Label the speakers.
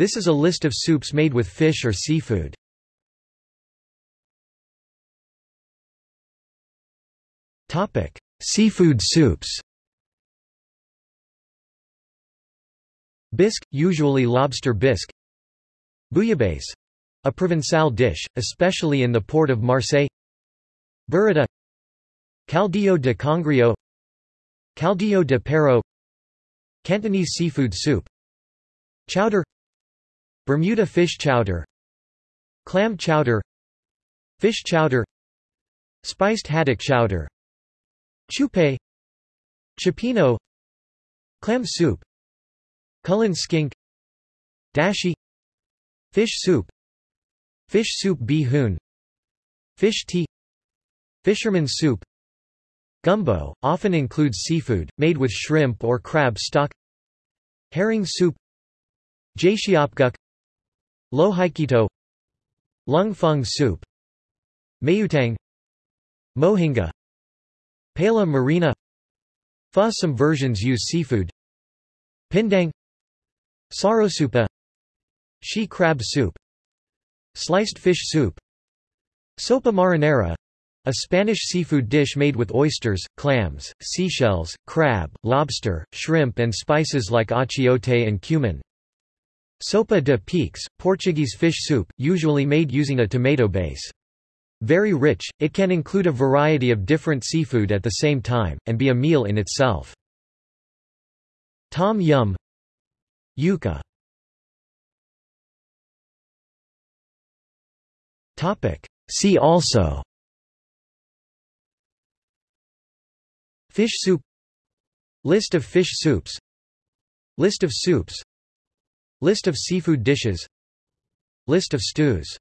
Speaker 1: This is a list of soups made with fish or seafood. Topic: Seafood soups. Bisque, usually lobster bisque. Bouillabaisse, a Provençal dish, especially in the port of Marseille. Burrata. Caldillo de congrio. Caldillo de perro. Cantonese seafood soup. Chowder. Bermuda fish chowder. Clam chowder. Fish chowder. Spiced haddock chowder. Chupe Cioppino Clam soup Cullen skink Dashi Fish soup Fish soup bihun Fish tea Fisherman's soup Gumbo, often includes seafood, made with shrimp or crab stock Herring soup Jaesyeopguk Lohikeitto Lung fung soup Maeuntang Mohinga Paella marina Pho Some versions use seafood Pindang Sarosupa She crab soup Sliced fish soup Sopa marinara a Spanish seafood dish made with oysters, clams, seashells, crab, lobster, shrimp and spices like achiote and cumin. Sopa de peixe, Portuguese fish soup, usually made using a tomato base. Very rich, it can include a variety of different seafood at the same time, and be a meal in itself. Tom yum Ukha See also Fish soup List of fish soups List of soups List of seafood dishes. List of stews